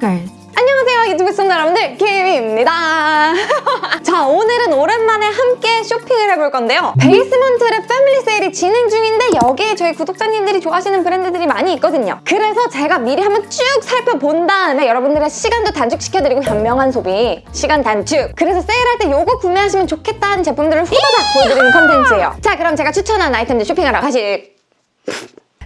Stalkers. 안녕하세요 유튜브 시청자 여러분들. 김입니다. 자 오늘은 오랜만에 함께 쇼핑을 해볼 건데요. 베이스먼트랩 패밀리 세일이 진행 중인데 여기에 저희 구독자님들이 좋아하시는 브랜드들이 많이 있거든요. 그래서 제가 미리 한번 쭉 살펴본 다음에 여러분들의 시간도 단축시켜드리고 현명한 소비 시간 단축. 그래서 세일할 때 요거 구매하시면 좋겠다는 제품들을 후다닥 보여드리는 컨텐츠예요. 자 그럼 제가 추천한 아이템들 쇼핑하러 가실.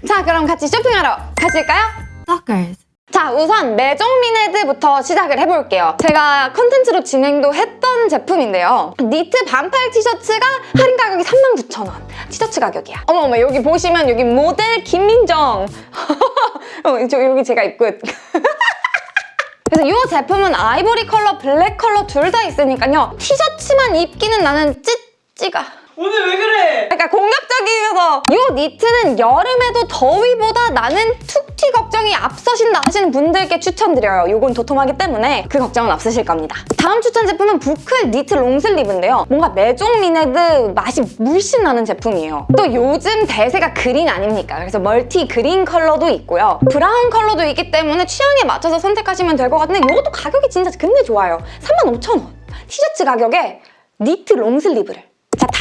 자 그럼 같이 쇼핑하러 가실까요? Stalkers. 자 우선 Maison Mined부터 시작을 해볼게요. 제가 컨텐츠로 진행도 했던 제품인데요. 니트 반팔 티셔츠가 할인 가격이 39,000원. 티셔츠 가격이야. 어머어머 여기 보시면 여기 모델 김민정. 어, 저, 여기 제가 입고 있- 그래서 이 제품은 아이보리 컬러, 블랙 컬러 둘 다 있으니까요. 티셔츠만 입기는 나는 찌찌가 오늘 왜 그래? 그러니까 공격적이어서 이 니트는 여름에도 더위보다 나는 툭튀 걱정이 앞서신다 하시는 분들께 추천드려요. 이건 도톰하기 때문에 그 걱정은 없으실 겁니다. 다음 추천 제품은 boucle 니트 long sleeve인데요. 뭔가 Maison Mined 맛이 물씬 나는 제품이에요. 또 요즘 대세가 그린 아닙니까? 그래서 멀티 그린 컬러도 있고요. 브라운 컬러도 있기 때문에 취향에 맞춰서 선택하시면 될 것 같은데 이것도 가격이 진짜 근데 좋아요. 35,000원. 티셔츠 가격에 니트 long sleeve를 자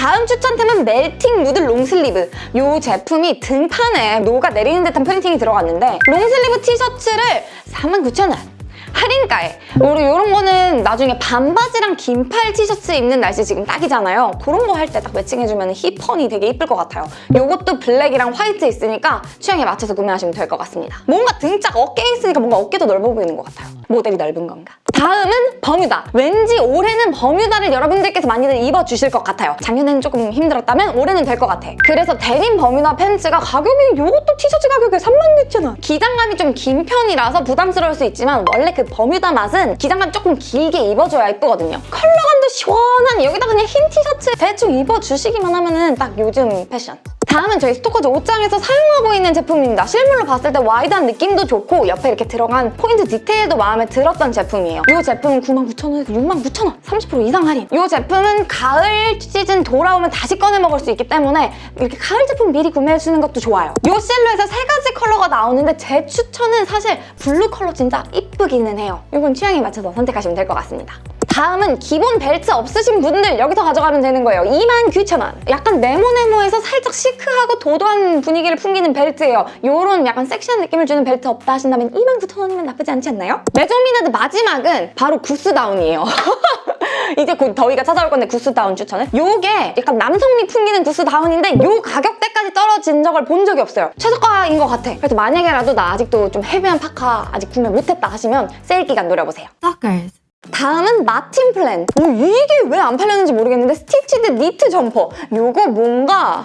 다음 추천템은 melting mood long sleeve. 이 제품이 등판에 녹아 내리는 듯한 프린팅이 들어갔는데 long sleeve 티셔츠를 49,000원 할인가에. 우리 이런 거는 나중에 반바지랑 긴팔 티셔츠 입는 날씨 지금 딱이잖아요. 그런 거 할 때 딱 매칭해주면 힙하니 되게 이쁠 것 같아요. 이것도 블랙이랑 화이트 있으니까 취향에 맞춰서 구매하시면 될 것 같습니다. 뭔가 등짝 어깨에 있으니까 뭔가 어깨도 넓어 보이는 것 같아요. 모델이 넓은 건가? 다음은 버뮤다. 왠지 올해는 버뮤다를 여러분들께서 많이들 입어주실 것 같아요. 작년에는 조금 힘들었다면 올해는 될 것 같아. 그래서 데님 버뮤다 팬츠가 가격이 이것도 티셔츠 가격에 36,000원. 기장감이 좀 긴 편이라서 부담스러울 수 있지만 원래 그 버뮤다 맛은 기장감 조금 길게 입어줘야 이쁘거든요. 컬러감도 시원한 여기다 그냥 흰 티셔츠 대충 입어주시기만 하면 은 딱 요즘 패션 다음은 저희 스토커즈 옷장에서 사용하고 있는 제품입니다. 실물로 봤을 때 wide한 느낌도 좋고 옆에 이렇게 들어간 포인트 디테일도 마음에 들었던 제품이에요. 이 제품은 99,000원에서 69,000원! 30% 이상 할인! 이 제품은 가을 시즌 돌아오면 다시 꺼내 먹을 수 있기 때문에 이렇게 가을 제품 미리 구매해주는 것도 좋아요. 이 실루엣에 세 가지 컬러가 나오는데 제 추천은 사실 블루 컬러 진짜 이쁘기는 해요. 이건 취향에 맞춰서 선택하시면 될 것 같습니다. 다음은 기본 벨트 없으신 분들 여기서 가져가면 되는 거예요. 29,000원. 약간 네모네모해서 살짝 시크하고 도도한 분위기를 풍기는 벨트예요. 요런 약간 섹시한 느낌을 주는 벨트 없다 하신다면 29,000원이면 나쁘지 않지 않나요? Maison Mined 마지막은 바로 구스다운이에요. 이제 곧 더위가 찾아올 건데 구스다운 추천은 요게 약간 남성미 풍기는 구스다운인데 요 가격대까지 떨어진 적을 본 적이 없어요. 최저가인 것 같아. 그래서 만약에라도 나 아직도 좀 heavy한 파카 아직 구매 못했다 하시면 세일 기간 노려보세요. Stalkers. 다음은 마틴 플랜. 오, 이게 왜 안 팔렸는지 모르겠는데 stitched 니트 점퍼. 요거 뭔가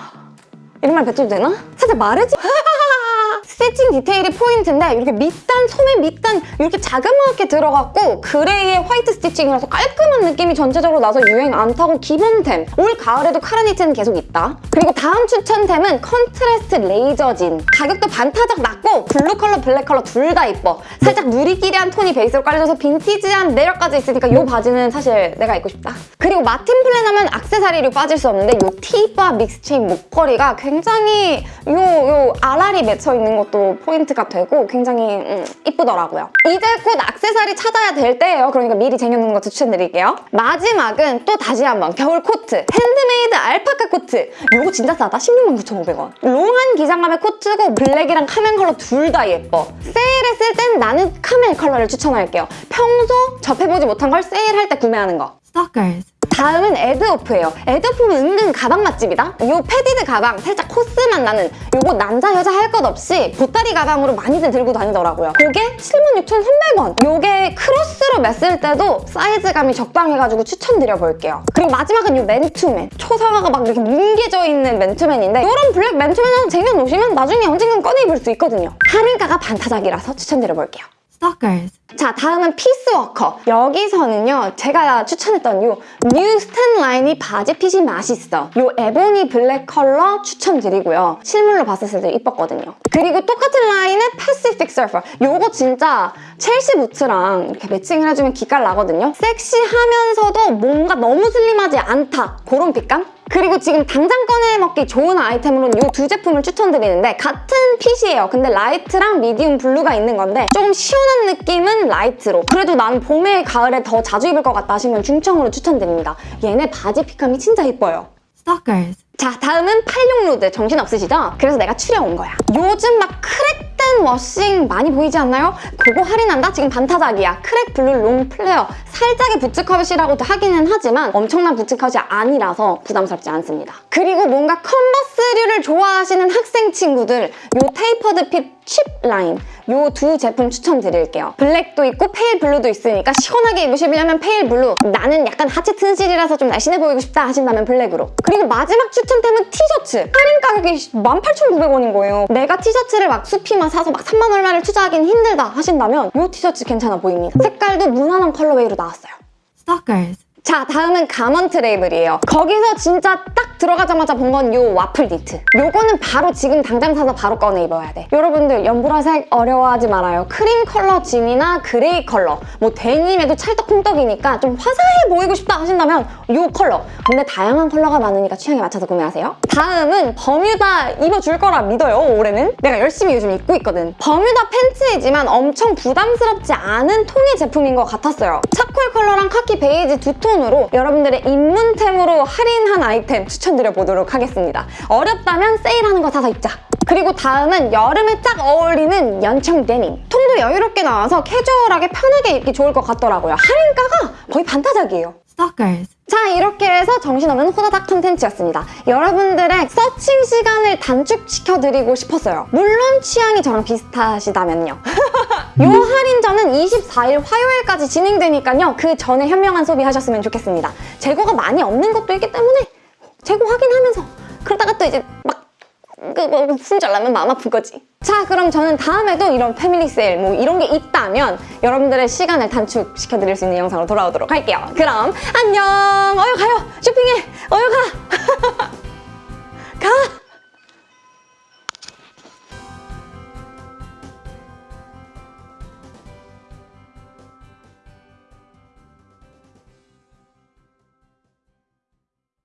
이런 말 뱉어도 되나? 살짝 마르지? stitching 디테일이 포인트인데 이렇게 밑단, 소매 밑단 이렇게 자그마하게 들어갔고 gray의 white stitching이라서 깔끔한 느낌이 전체적으로 나서 유행 안 타고 기본템. 올 가을에도 카라니트는 계속 있다. 그리고 다음 추천템은 contrast laser jean. 가격도 반타작 낮고 blue 컬러, black 컬러 둘다 이뻐. 살짝 누리끼리한 톤이 베이스로 깔려져서 빈티지한 매력까지 있으니까 이 바지는 사실 내가 입고 싶다. 그리고 마틴 플랜 하면 악세사리로 빠질 수 없는데 이 T-bar mix 체인 목걸이가 굉장히 요, 요 알알이 맺혀 있는 것도 포인트가 되고 굉장히 음, 이쁘더라고요. 이제 곧 악세사리 찾아야 될 때예요. 그러니까 미리 쟁여놓는 거 추천드릴게요. 마지막은 또 다시 한번 겨울 코트. 핸드메이드 알파카 코트. 요거 진짜 싸다. 169,500원. long한 기장감의 코트고 black이랑 camel 컬러 둘 다 예뻐. 세일했을 땐 나는 camel 컬러를 추천할게요. 평소 접해보지 못한 걸 세일할 때 구매하는 거. Stalkers. 다음은 에드오프예요. 에드오프는 은근 가방 맛집이다. 이 padded 가방 살짝 코스 맛 나는 요거 남자 여자 할 것 없이 보따리 가방으로 많이들 들고 다니더라고요. 그게 76,300원. 요게 크로스로 맸을 때도 사이즈감이 적당해가지고 추천드려볼게요. 그리고 마지막은 이 맨투맨. 초상화가 막 이렇게 뭉개져 있는 맨투맨인데 이런 black 맨투맨 하나 쟁여놓으시면 나중에 언젠간 꺼내 입을 수 있거든요. 할인가가 반타작이라서 추천드려볼게요. Stalkers. 자 다음은 피스워커. 여기서는요 제가 추천했던 요 뉴 스탠 라인이 바지 fit이 맛있어. 요 ebony black 컬러 추천드리고요. 실물로 봤을 때 이뻤거든요. 그리고 똑같은 라인의 Pacific surfer 요거 진짜 Chelsea 부츠랑 이렇게 matching을 해주면 기깔 나거든요. 섹시하면서도 뭔가 너무 슬림하지 않다. 그런 fit감? 그리고 지금 당장 꺼내 먹기 좋은 아이템으로는 이 두 제품을 추천드리는데 같은 fit이에요. 근데 light랑 medium blue가 있는 건데 조금 시원한 느낌은 light로 그래도 나는 봄에 가을에 더 자주 입을 것 같다 하시면 중청으로 추천드립니다. 얘네 바지 fit감이 진짜 예뻐요. Stalkers. 자 다음은 86로드 정신 없으시죠? 그래서 내가 추려온 거야 요즘 막 crack된 washing 많이 보이지 않나요? 그거 할인한다? 지금 반타작이야 crack blue long flare 살짝의 부츠컷이라고도 하기는 하지만 엄청난 부츠컷이 아니라서 부담스럽지 않습니다. 그리고 뭔가 컨버스류를 좋아하시는 학생 친구들 요 tapered fit chip 라인 요 두 제품 추천드릴게요. black도 있고 pale blue도 있으니까 시원하게 입으시려면 pale blue. 나는 약간 하체 튼실이라서 좀 날씬해 보이고 싶다 하신다면 black으로. 그리고 마지막 추천템은 티셔츠. 할인 가격이 18,900원인 거예요. 내가 티셔츠를 막 수피만 사서 막 3만 얼마를 투자하기는 힘들다 하신다면 요 티셔츠 괜찮아 보입니다. 색깔도 무난한 colorway로 나왔어요 Stalkers. 자 다음은 가먼트 레이블이에요 거기서 진짜 딱 들어가자마자 본 건 요 와플 니트. 요거는 바로 지금 당장 사서 바로 꺼내 입어야 돼. 여러분들 연보라색 어려워하지 말아요. 크림 컬러 진이나 gray 컬러. 뭐 데님에도 찰떡궁떡이니까 좀 화사해 보이고 싶다 하신다면 요 컬러. 근데 다양한 컬러가 많으니까 취향에 맞춰서 구매하세요. 다음은 버뮤다 입어줄 거라 믿어요 올해는. 내가 열심히 요즘 입고 있거든. 버뮤다 팬츠이지만 엄청 부담스럽지 않은 통의 제품인 것 같았어요. charcoal 컬러랑 카키 베이지 두 톤으로 여러분들의 입문템으로 할인한 아이템 추천 드려 보도록 하겠습니다 어렵다면 세일하는 거 사서 입자 그리고 다음은 여름에 딱 어울리는 연청 데님 통도 여유롭게 나와서 캐주얼하게 편하게 입기 좋을 것 같더라고요 할인가가 거의 반타작이에요 Stalkers. 자 이렇게 해서 정신없는 호다닥 컨텐츠였습니다. 여러분들의 서칭 시간을 단축시켜드리고 싶었어요. 물론 취향이 저랑 비슷하시다면요. 요 할인전은 24일 화요일까지 진행되니까요. 그 전에 현명한 소비하셨으면 좋겠습니다. 재고가 많이 없는 것도 있기 때문에 재고 확인하면서 그러다가 또 이제 막 그거 순절나면 마음 아픈 거지. 자 그럼 저는 다음에도 이런 패밀리 세일 뭐 이런 게 있다면 여러분들의 시간을 단축시켜 드릴 수 있는 영상으로 돌아오도록 할게요. 그럼 안녕! 어여 가요! 쇼핑해! 어여 가! 가!